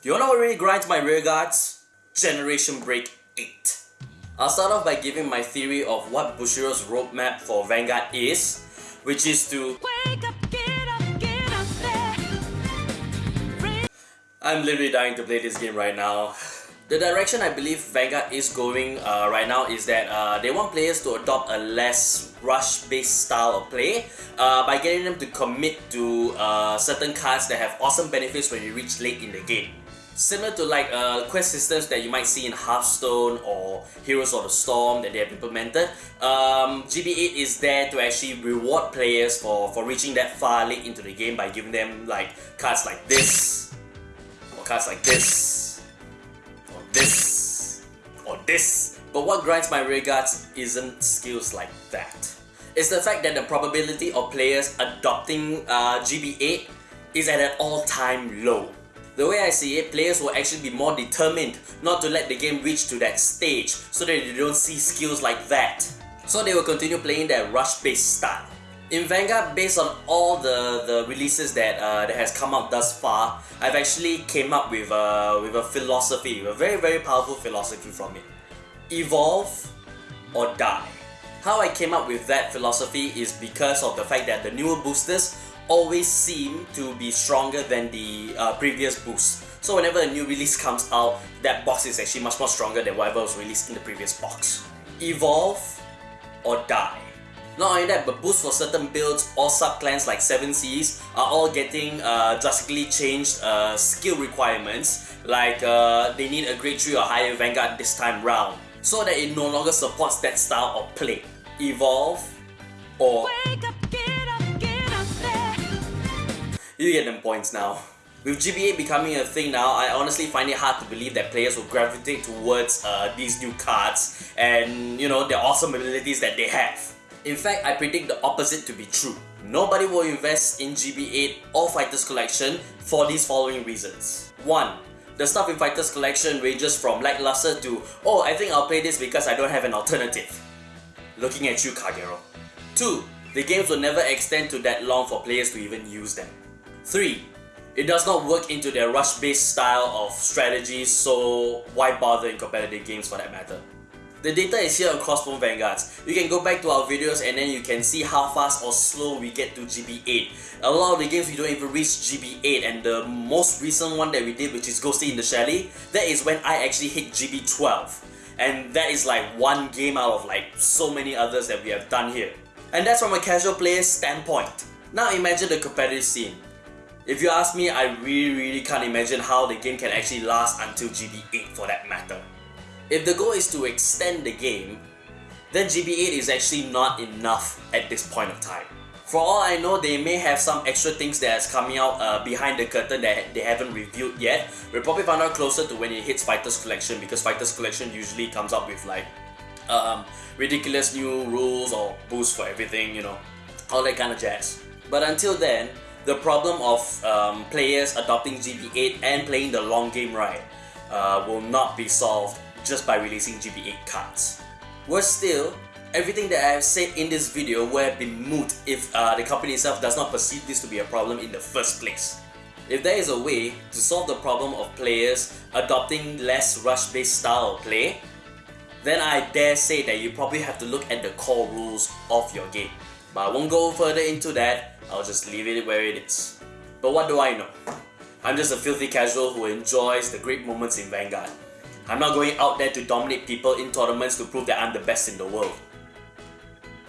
Do you know what really grinds my rear guards? Generation Break 8. I'll start off by giving my theory of what Bushiroad's roadmap for Vanguard is, which is to Wake up, get up, get up. I'm literally dying to play this game right now. The direction I believe Vanguard is going uh, right now is that uh, they want players to adopt a less rush-based style of play uh, by getting them to commit to uh, certain cards that have awesome benefits when you reach late in the game. Similar to like uh, quest systems that you might see in Hearthstone or Heroes of the Storm that they have implemented, um, GB8 is there to actually reward players for, for reaching that far late into the game by giving them like cards like this, or cards like this, or this, or this. But what grinds my rear guards isn't skills like that. It's the fact that the probability of players adopting uh, GB8 is at an all-time low. The way I see it, players will actually be more determined not to let the game reach to that stage so that they don't see skills like that. So they will continue playing their rush-based style. In Vanguard, based on all the, the releases that uh, that has come out thus far, I've actually came up with a, with a philosophy, a very very powerful philosophy from it. Evolve or die. How I came up with that philosophy is because of the fact that the newer boosters always seem to be stronger than the uh, previous boost. So whenever a new release comes out, that box is actually much more stronger than whatever was released in the previous box. Evolve or die. Not only that, but boosts for certain builds or sub-clans like 7 Seas are all getting uh, drastically changed uh, skill requirements like uh, they need a grade 3 or higher Vanguard this time round so that it no longer supports that style of play. Evolve or you get them points now. With GB8 becoming a thing now, I honestly find it hard to believe that players will gravitate towards uh, these new cards and you know the awesome abilities that they have. In fact, I predict the opposite to be true. Nobody will invest in GB8 or Fighters Collection for these following reasons. 1. The stuff in Fighters Collection ranges from lackluster to oh I think I'll play this because I don't have an alternative. Looking at you Kagero. 2. The games will never extend to that long for players to even use them. 3. It does not work into their rush-based style of strategy so why bother in competitive games for that matter. The data is here across both Vanguards. You can go back to our videos and then you can see how fast or slow we get to GB8. A lot of the games we don't even reach GB8 and the most recent one that we did which is Ghosty in the Chalet, that is when I actually hit GB12. And that is like one game out of like so many others that we have done here. And that's from a casual player's standpoint. Now imagine the competitive scene. If you ask me, I really really can't imagine how the game can actually last until GB8 for that matter. If the goal is to extend the game, then GB8 is actually not enough at this point of time. For all I know, they may have some extra things that is coming out uh, behind the curtain that they haven't revealed yet. We'll probably find out closer to when it hits Fighters Collection because Fighters Collection usually comes up with like um, ridiculous new rules or boosts for everything, you know, all that kind of jazz. But until then, the problem of um, players adopting GB8 and playing the long game right uh, will not be solved just by releasing GB8 cards. Worse still, everything that I have said in this video would have been moot if uh, the company itself does not perceive this to be a problem in the first place. If there is a way to solve the problem of players adopting less rush-based style of play, then I dare say that you probably have to look at the core rules of your game. But I won't go further into that, I'll just leave it where it is. But what do I know? I'm just a filthy casual who enjoys the great moments in Vanguard. I'm not going out there to dominate people in tournaments to prove that I'm the best in the world.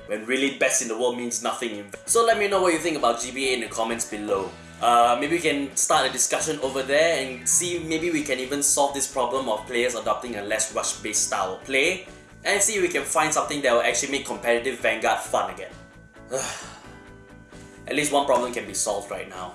When really best in the world means nothing in So let me know what you think about GB8 in the comments below. Uh, maybe we can start a discussion over there and see maybe we can even solve this problem of players adopting a less rush-based style of play and see if we can find something that will actually make competitive Vanguard fun again. At least one problem can be solved right now.